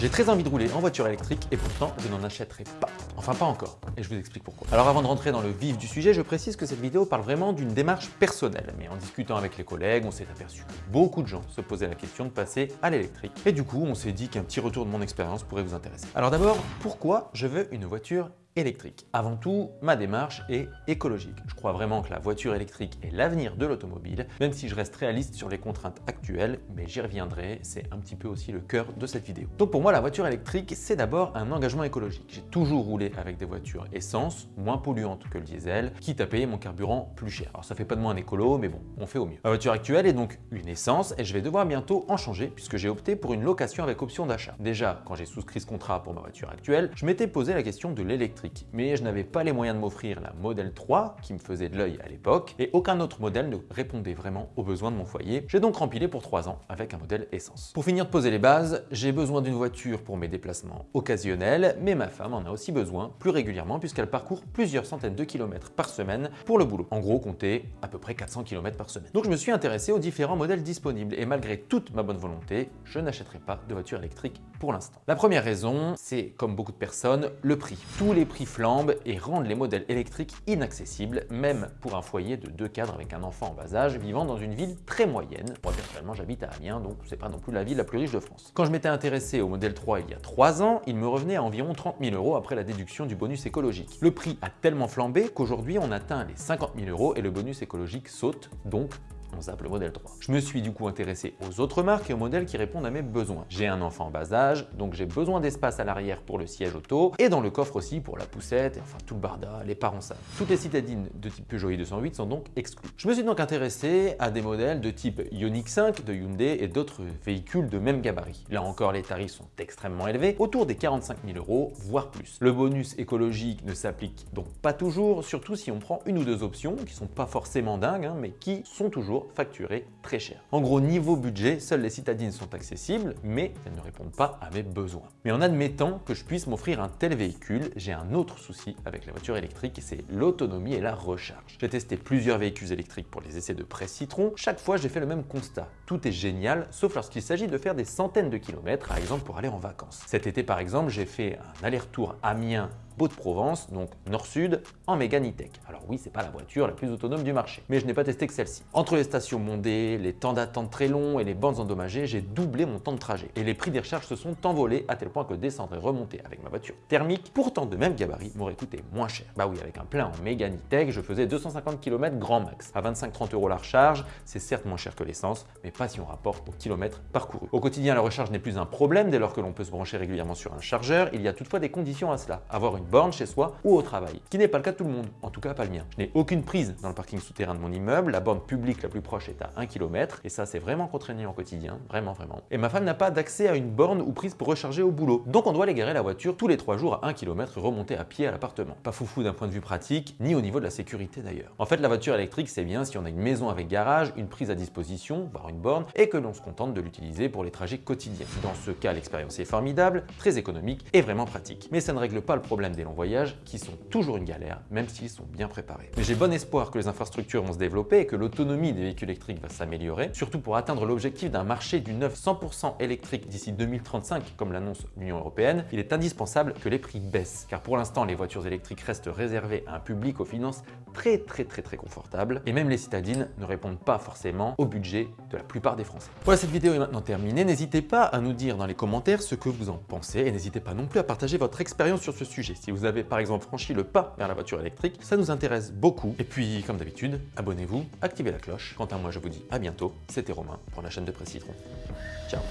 J'ai très envie de rouler en voiture électrique et pourtant je n'en achèterai pas. Enfin pas encore, et je vous explique pourquoi. Alors avant de rentrer dans le vif du sujet, je précise que cette vidéo parle vraiment d'une démarche personnelle. Mais en discutant avec les collègues, on s'est aperçu que beaucoup de gens se posaient la question de passer à l'électrique. Et du coup, on s'est dit qu'un petit retour de mon expérience pourrait vous intéresser. Alors d'abord, pourquoi je veux une voiture électrique. Avant tout, ma démarche est écologique. Je crois vraiment que la voiture électrique est l'avenir de l'automobile, même si je reste réaliste sur les contraintes actuelles, mais j'y reviendrai, c'est un petit peu aussi le cœur de cette vidéo. Donc pour moi, la voiture électrique, c'est d'abord un engagement écologique. J'ai toujours roulé avec des voitures essence, moins polluantes que le diesel, quitte à payer mon carburant plus cher. Alors ça fait pas de moi un écolo, mais bon, on fait au mieux. Ma voiture actuelle est donc une essence et je vais devoir bientôt en changer puisque j'ai opté pour une location avec option d'achat. Déjà, quand j'ai souscrit ce contrat pour ma voiture actuelle, je m'étais posé la question de l'électrique mais je n'avais pas les moyens de m'offrir la Model 3 qui me faisait de l'œil à l'époque et aucun autre modèle ne répondait vraiment aux besoins de mon foyer. J'ai donc rempilé pour 3 ans avec un modèle essence. Pour finir de poser les bases, j'ai besoin d'une voiture pour mes déplacements occasionnels, mais ma femme en a aussi besoin plus régulièrement puisqu'elle parcourt plusieurs centaines de kilomètres par semaine pour le boulot. En gros, comptez à peu près 400 km par semaine. Donc je me suis intéressé aux différents modèles disponibles et malgré toute ma bonne volonté, je n'achèterai pas de voiture électrique pour l'instant. La première raison, c'est comme beaucoup de personnes, le prix. Tous les prix flambent et rendent les modèles électriques inaccessibles, même pour un foyer de deux cadres avec un enfant en bas âge vivant dans une ville très moyenne. Moi personnellement j'habite à Amiens, donc c'est pas non plus la ville la plus riche de France. Quand je m'étais intéressé au modèle 3 il y a 3 ans, il me revenait à environ 30 000 euros après la déduction du bonus écologique. Le prix a tellement flambé qu'aujourd'hui on atteint les 50 000 euros et le bonus écologique saute, donc on zappe le modèle 3. Je me suis du coup intéressé aux autres marques et aux modèles qui répondent à mes besoins. J'ai un enfant en bas âge, donc j'ai besoin d'espace à l'arrière pour le siège auto et dans le coffre aussi pour la poussette, et enfin tout le barda, les parents savent. Toutes les citadines de type Peugeot i208 sont donc exclues. Je me suis donc intéressé à des modèles de type Ioniq 5 de Hyundai et d'autres véhicules de même gabarit. Là encore, les tarifs sont extrêmement élevés, autour des 45 000 euros, voire plus. Le bonus écologique ne s'applique donc pas toujours, surtout si on prend une ou deux options qui sont pas forcément dingues, hein, mais qui sont toujours facturé très cher. En gros, niveau budget, seules les citadines sont accessibles, mais elles ne répondent pas à mes besoins. Mais en admettant que je puisse m'offrir un tel véhicule, j'ai un autre souci avec la voiture électrique c'est l'autonomie et la recharge. J'ai testé plusieurs véhicules électriques pour les essais de presse citron. Chaque fois, j'ai fait le même constat. Tout est génial, sauf lorsqu'il s'agit de faire des centaines de kilomètres, par exemple pour aller en vacances. Cet été, par exemple, j'ai fait un aller-retour Amiens de provence donc nord-sud, en Mégane Alors oui, c'est pas la voiture la plus autonome du marché, mais je n'ai pas testé que celle-ci. Entre les stations mondées, les temps d'attente très longs et les bandes endommagées, j'ai doublé mon temps de trajet. Et les prix des recharges se sont envolés à tel point que descendre et remonter avec ma voiture thermique, pourtant de même gabarit, m'aurait coûté moins cher. Bah oui, avec un plein en Mégane je faisais 250 km grand max. À 25-30 euros la recharge, c'est certes moins cher que l'essence, mais pas si on rapporte au kilomètre parcouru. Au quotidien, la recharge n'est plus un problème dès lors que l'on peut se brancher régulièrement sur un chargeur. Il y a toutefois des conditions à cela. Avoir une borne chez soi ou au travail, ce qui n'est pas le cas de tout le monde, en tout cas pas le mien. Je n'ai aucune prise dans le parking souterrain de mon immeuble, la borne publique la plus proche est à 1 km et ça c'est vraiment contraignant au quotidien, vraiment vraiment. Et ma femme n'a pas d'accès à une borne ou prise pour recharger au boulot, donc on doit aller garer la voiture tous les 3 jours à 1 km et remonter à pied à l'appartement. Pas foufou d'un point de vue pratique, ni au niveau de la sécurité d'ailleurs. En fait la voiture électrique c'est bien si on a une maison avec garage, une prise à disposition, voire une borne, et que l'on se contente de l'utiliser pour les trajets quotidiens. Dans ce cas l'expérience est formidable, très économique et vraiment pratique. Mais ça ne règle pas le problème des longs voyages qui sont toujours une galère, même s'ils sont bien préparés. Mais j'ai bon espoir que les infrastructures vont se développer et que l'autonomie des véhicules électriques va s'améliorer, surtout pour atteindre l'objectif d'un marché du neuf 100% électrique d'ici 2035, comme l'annonce l'Union Européenne, il est indispensable que les prix baissent, car pour l'instant, les voitures électriques restent réservées à un public aux finances très très très très confortables, et même les citadines ne répondent pas forcément au budget de la plupart des Français. Voilà, cette vidéo est maintenant terminée. N'hésitez pas à nous dire dans les commentaires ce que vous en pensez, et n'hésitez pas non plus à partager votre expérience sur ce sujet. Si vous avez par exemple franchi le pas vers la voiture électrique, ça nous intéresse beaucoup. Et puis, comme d'habitude, abonnez-vous, activez la cloche. Quant à moi, je vous dis à bientôt. C'était Romain pour la chaîne de Presse Citron. Ciao